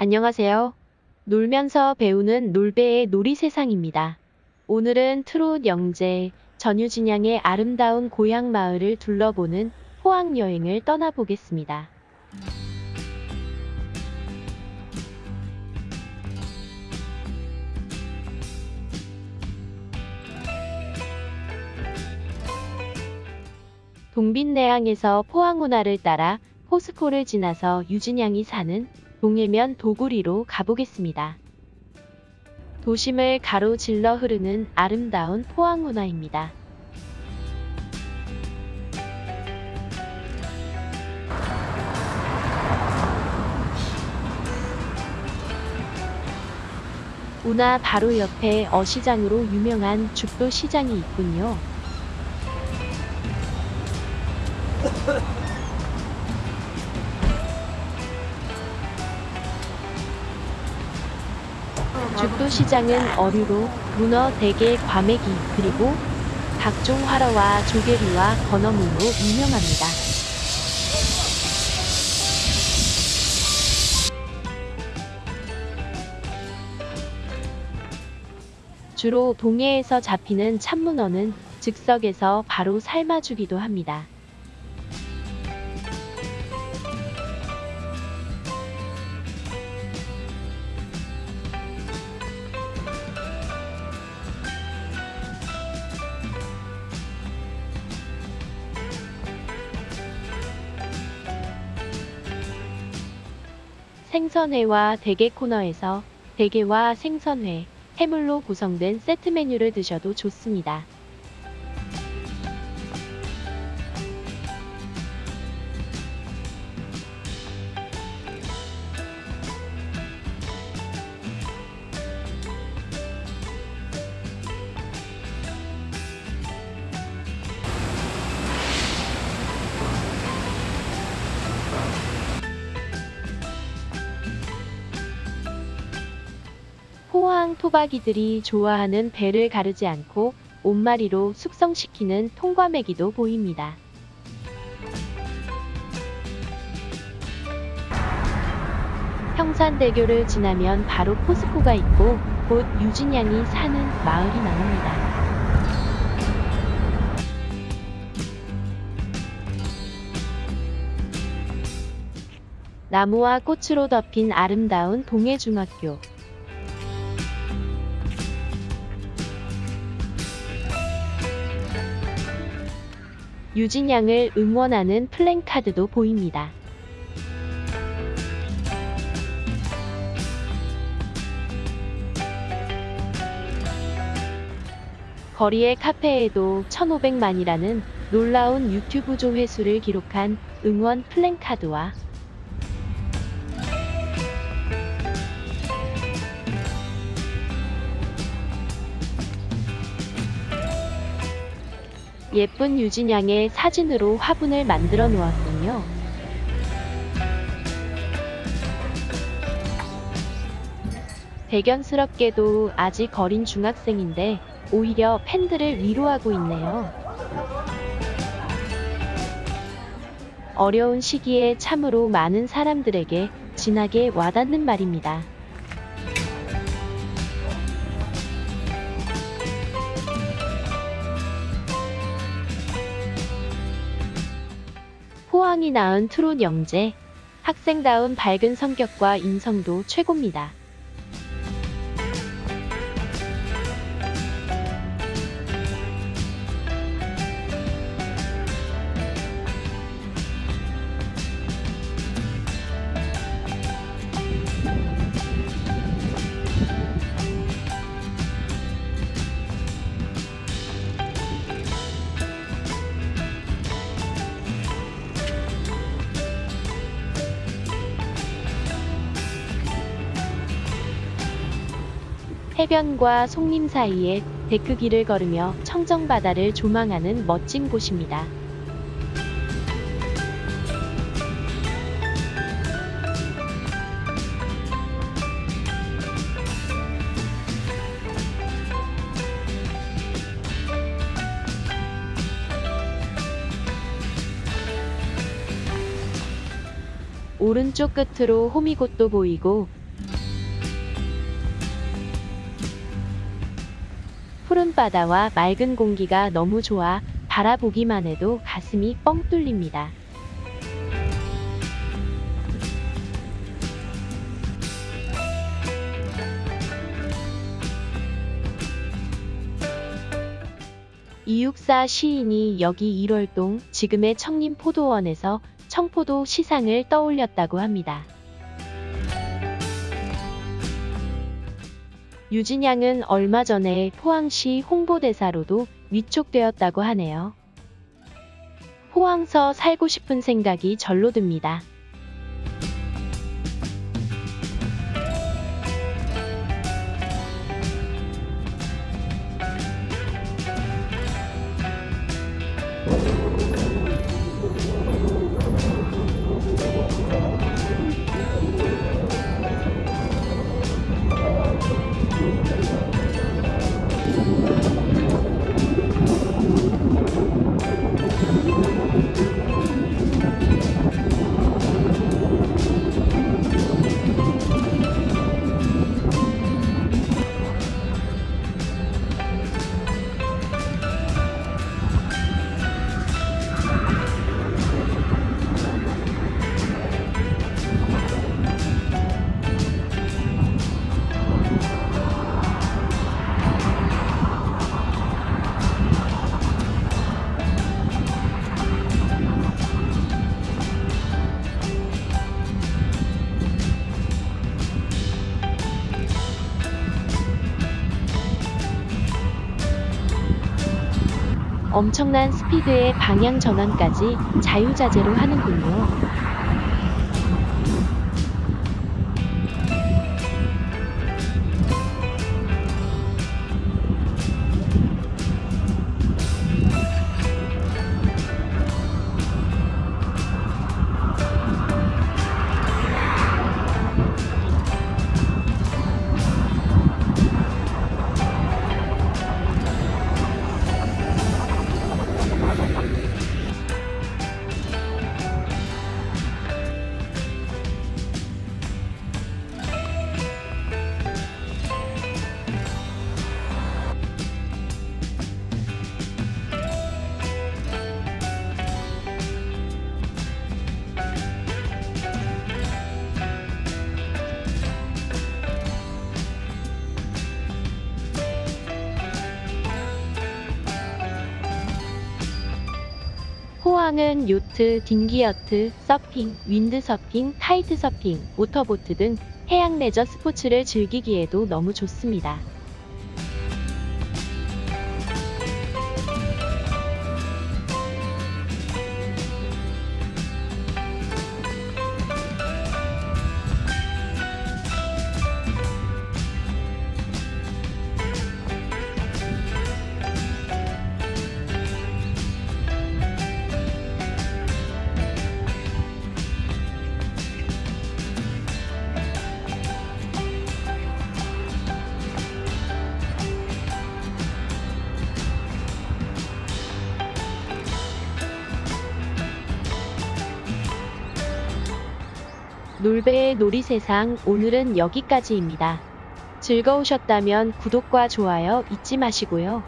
안녕하세요. 놀면서 배우는 놀배의 놀이 세상입니다. 오늘은 트롯 영재 전유진 양의 아름다운 고향 마을을 둘러보는 포항 여행을 떠나보겠습니다. 동빈내항에서 포항운하를 따라 포스코를 지나서 유진양이 사는 동해면 도구리로 가보겠습니다. 도심을 가로질러 흐르는 아름다운 포항운하입니다. 운하 바로 옆에 어시장으로 유명한 죽도 시장이 있군요. 죽도시장은 어류로 문어, 대게, 과메기, 그리고 각종 화로와 조개류와 건어물로 유명합니다. 주로 동해에서 잡히는 참문어는 즉석에서 바로 삶아주기도 합니다. 생선회와 대게 코너에서 대게와 생선회, 해물로 구성된 세트 메뉴를 드셔도 좋습니다. 포항 토박이들이 좋아하는 배를 가르지 않고 온마리로 숙성시키는 통과메기도 보입니다. 평산대교를 지나면 바로 포스코가 있고 곧 유진양이 사는 마을이 나옵니다. 나무와 꽃으로 덮인 아름다운 동해중학교. 유진양을 응원하는 플랜카드도 보입니다. 거리의 카페에도 1500만이라는 놀라운 유튜브 조회수를 기록한 응원 플랜카드와 예쁜 유진양의 사진으로 화분을 만들어 놓았군요. 대견스럽게도 아직 어린 중학생인데 오히려 팬들을 위로하고 있네요. 어려운 시기에 참으로 많은 사람들에게 진하게 와닿는 말입니다. 포항이 낳은 트롯 영재, 학생다운 밝은 성격과 인성도 최고입니다. 해변과 송림 사이에 데크길을 걸으며 청정바다를 조망하는 멋진 곳입니다. 오른쪽 끝으로 호미곶도 보이고 푸른 바다와 맑은 공기가 너무 좋아 바라보기만 해도 가슴이 뻥 뚫립니다. 이육사 시인이 여기 1월동 지금의 청림포도원에서 청포도 시상을 떠올렸다고 합니다. 유진양은 얼마 전에 포항시 홍보대사로도 위촉되었다고 하네요. 포항서 살고 싶은 생각이 절로 듭니다. 엄청난 스피드의 방향 전환까지 자유자재로 하는군요. 포항은 요트, 딩기여트, 서핑, 윈드서핑, 카이트서핑, 모터보트 등 해양 레저 스포츠를 즐기기에도 너무 좋습니다. 놀배의 놀이세상 오늘은 여기까지입니다. 즐거우셨다면 구독과 좋아요 잊지 마시고요.